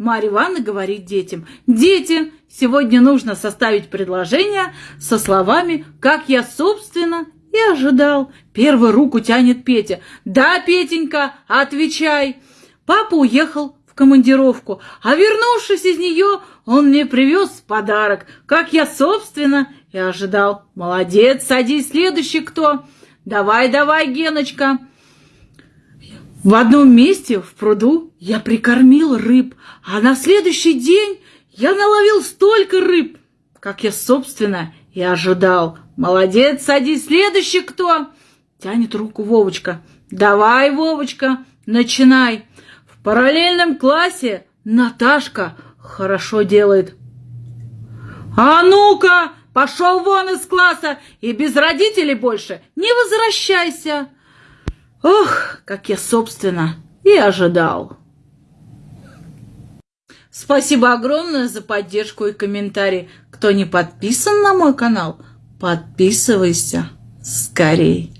Марья Ивановна говорит детям, «Дети, сегодня нужно составить предложение со словами «как я, собственно, и ожидал». Первый руку тянет Петя. «Да, Петенька, отвечай». Папа уехал в командировку, а вернувшись из нее, он мне привез подарок, как я, собственно, и ожидал. «Молодец, садись, следующий кто?» «Давай, давай, Геночка!» В одном месте в пруду я прикормил рыб, а на следующий день я наловил столько рыб, как я, собственно, и ожидал. Молодец, садись, следующий кто? Тянет руку Вовочка. Давай, Вовочка, начинай. В параллельном классе Наташка хорошо делает. А ну-ка, пошел вон из класса и без родителей больше не возвращайся. Ох, как я, собственно, и ожидал. Спасибо огромное за поддержку и комментарии. Кто не подписан на мой канал, подписывайся скорей.